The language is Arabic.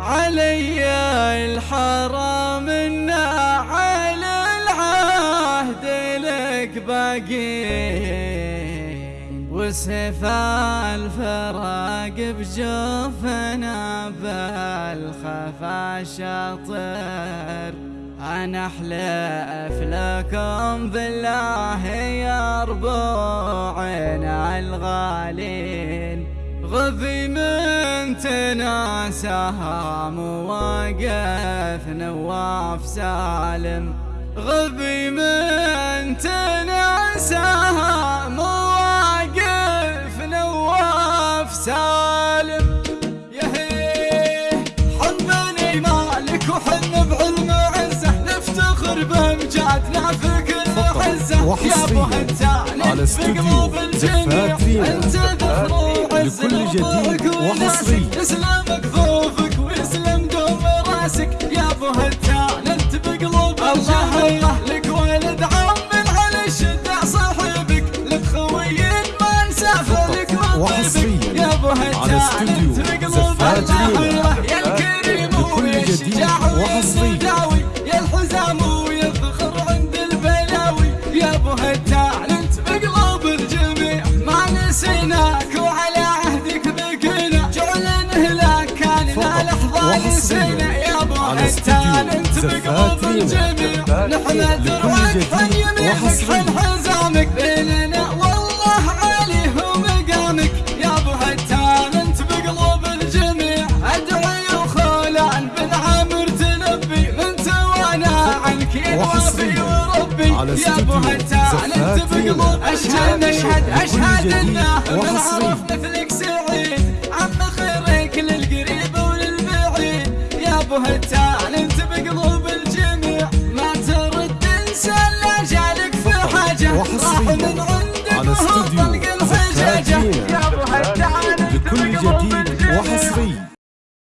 علي الحرام الناعل العهد لك باقين وسيف الفراق بجوفنا بالخفا شاطر أنا أحلف لكم بالله يا ربوعنا الغالين. غذي من تناسها مواقف نواف سالم. غذي من تناسها مواقف نواف سالم. يهيه حبني مالك وحن بعلم عزة. نفتخر بامجادنا في كل حزه يا أبو هتان استوديو بقلوب الجميع جديد وحصري. وناسك. يسلم كفوفك ويسلم دوم رأسك يا أبو هتان أنت بقلوب الجميع لك ولد عم على الشدع صاحبك لك خوي ما نسافر لك مطيبك يا أبو هتان أنت بقلوب رينا. الجميع يا الكريم ويشجع وحصري. استوديو انت زفات بقلوب. الجميع نحن جديد عن يمينك وحصري. حزامك بيننا والله عليه مقامك يا ابو هتان انت بقلوب الجميع ادعي وخولان بن عامر تنبي من توانا عنك. يوافي وربي يا ابو هتان انت بقلوب رينا. اشهد اشهد لكل اشهد انه من. عرف مثلك سعيد راحوا من عندك هو طلق الهجاجه يا ابو هدى على الكل